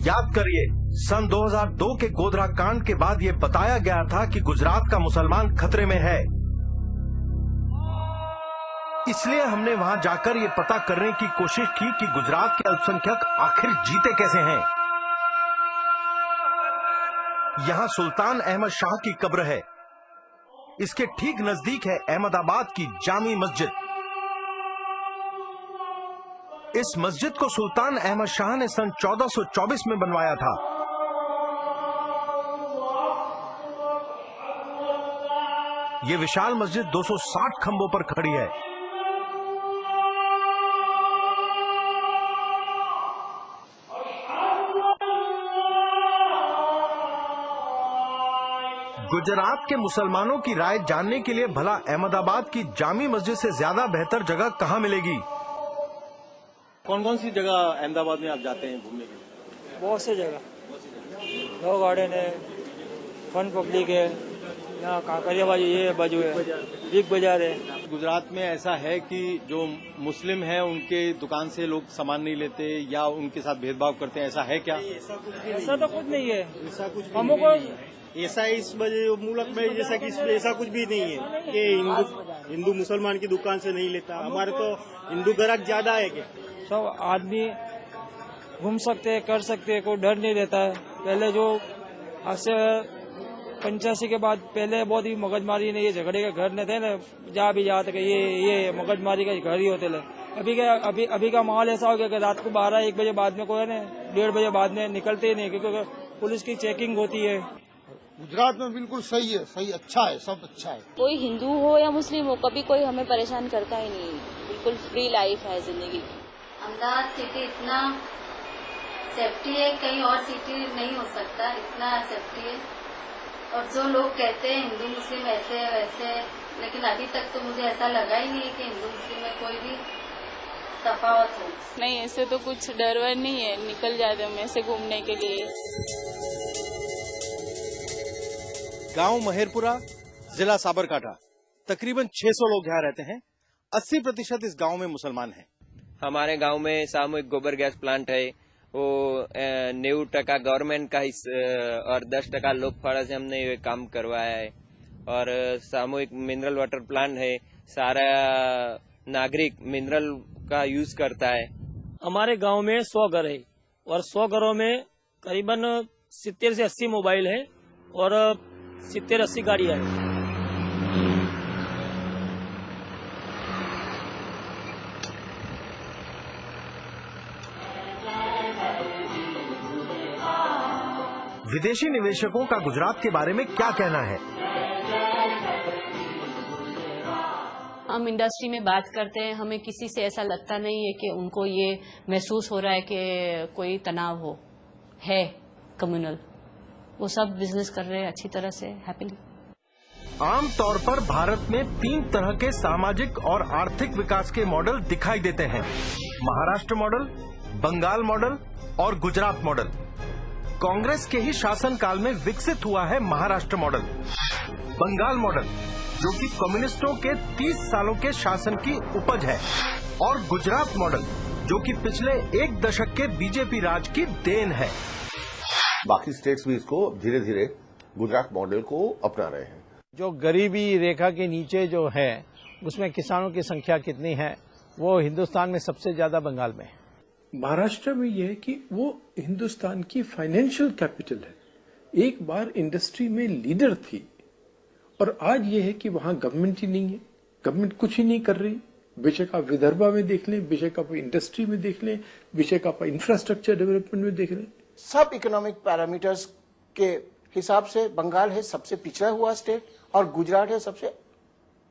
याद करिए, सन 2002 के गोधरा कांड के बाद ये बताया गया था कि गुजरात का मुसलमान खतरे में है। इसलिए हमने वहाँ जाकर ये पता करने की कोशिश की कि गुजरात के अल्पसंख्यक आखिर जीते कैसे हैं। यहाँ सुल्तान अहमद शाह की कब्र है। इसके ठीक नज़दीक है अहमदाबाद की जामी मस्जिद। इस मस्जिद को सुल्तान अहमद शाह ने सन 1424 में बनवाया था। ये विशाल मस्जिद 260 खंभों पर खड़ी है। गुजरात के मुसलमानों की राय जानने के लिए भला अहमदाबाद की जामी मस्जिद से ज़्यादा बेहतर जगह कहाँ मिलेगी? कौन कौन सी जगह अहमदाबाद में आप जाते हैं घूमने के लिए? बहुत सी जगह। लॉ गार्डन है फन पब्लिक है यहाँ कांकरिया बाजू ये बाजू है। बिग बाज़ार है। गुजरात में ऐसा है कि जो मुस्लिम है उनके दुकान से लोग सामान नहीं लेते या उनके साथ भेदभाव करते हैं ऐसा है क्या? ऐसा तो कुछ नहीं है। ऐसा कुछ हमको ऐसा इस मुल्क में जैसा कि ऐसा कुछ भी नहीं है कि हिंदू हिंदू मुसलमान की दुकान से नहीं लेता। हमारे तो हिंदू ग्राहक ज़्यादा है क्या? सब आदमी घूम सकते हैं कर सकते हैं कोई डर नहीं रहता है। पहले जो आज से पंचासी के बाद पहले बहुत ही मगजमारी ने ये झगड़े के घर न थे ना जा भी जाते कि ये ये मगजमारी का घर ही होते थे। अभी का अभी अभी का माहौल ऐसा हो गया कि रात को बारह एक बजे बाद में कोई ना डेढ़ बजे बाद में निकलते ही नहीं क्योंकि पुलिस की चेकिंग होती है। गुजरात में बिल्कुल सही है सही अच्छा है सब अच्छा है। कोई हिंदू हो या मुस्लिम हो कभी कोई हमें परेशान करता ही नहीं। बिल्कुल फ्री लाइफ है ज़िंदगी। अहमदाबाद सिटी इतना सेफ्टी है कहीं और सिटी नहीं हो सकता इतना सेफ्टी है। और जो लोग कहते हैं हिंदू मुस्लिम ऐसे है वैसे है लेकिन अभी तक तो मुझे ऐसा लगा ही नहीं है कि हिंदू मुस्लिम में कोई भी तफावत हो। नहीं ऐसे तो कुछ डर वर नहीं है निकल जाते हम ऐसे घूमने के लिए। गाँव महेरपुरा जिला साबरकाठा। तकरीबन 600 लोग यहाँ रहते हैं। 80 प्रतिशत इस गाँव में मुसलमान हैं। हमारे गाँव में सामूहिक गोबर गैस प्लांट है। वो नेव टका गवर्नमेंट का हिस और दस टका लोक फाड़ा से हमने ये काम करवाया है। और सामूहिक मिनरल वाटर प्लांट है। सारा नागरिक मिनरल का यूज़ करता है। हमारे गाँव में सौ घर है और सौ घरों में करीबन सितर से अस्सी मोबाइल है और सितर अस्सी गाड़ियाँ हैं। विदेशी निवेशकों का गुजरात के बारे में क्या कहना है? हम इंडस्ट्री में बात करते हैं हमें किसी से ऐसा लगता नहीं है कि उनको ये महसूस हो रहा है कि कोई तनाव हो है कम्युनल वो सब बिज़नेस कर रहे हैं अच्छी तरह से हैप्पीली आमतौर पर भारत में तीन तरह के सामाजिक और आर्थिक विकास के मॉडल दिखाई देते हैं। महाराष्ट्र मॉडल बंगाल मॉडल और गुजरात मॉडल कांग्रेस के ही शासनकाल में विकसित हुआ है महाराष्ट्र मॉडल बंगाल मॉडल जो कि कम्युनिस्टों के 30 सालों के शासन की उपज है और गुजरात मॉडल जो कि पिछले एक दशक के बीजेपी राज की देन है। बाकी स्टेट्स भी इसको धीरे धीरे गुजरात मॉडल को अपना रहे हैं। जो गरीबी रेखा के नीचे जो है उसमें किसानों की संख्या कितनी है वो हिंदुस्तान में सबसे ज़्यादा बंगाल में है। महाराष्ट्र में यह है कि वो हिंदुस्तान की फाइनेंशियल कैपिटल है। एक बार इंडस्ट्री में लीडर थी और आज ये है कि वहाँ गवर्नमेंट ही नहीं है। गवर्नमेंट कुछ ही नहीं कर रही। बेशक आप विदर्भा में देख लें बेशक आप इंडस्ट्री में देख लें बेशक आप इंफ्रास्ट्रक्चर डेवलपमेंट में देख लें। सब इकोनॉमिक पैरामीटर्स के हिसाब से बंगाल है सबसे पिछड़ा हुआ स्टेट और गुजरात है सबसे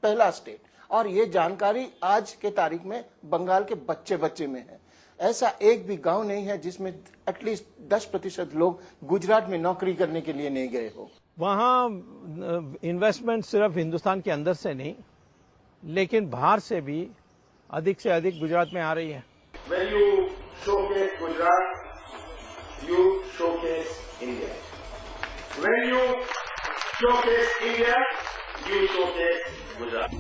पहला स्टेट और ये जानकारी आज के तारीख में बंगाल के बच्चे बच्चे में है। ऐसा एक भी गाँव नहीं है जिसमें एटलीस्ट 10 प्रतिशत लोग गुजरात में नौकरी करने के लिए नहीं गए हो वहाँ इन्वेस्टमेंट सिर्फ़ हिंदुस्तान के अंदर से नहीं लेकिन बाहर से भी अधिक से अधिक गुजरात में आ रही है When you showcase Gujarat, you showcase India. When you showcase India, you showcase Gujarat.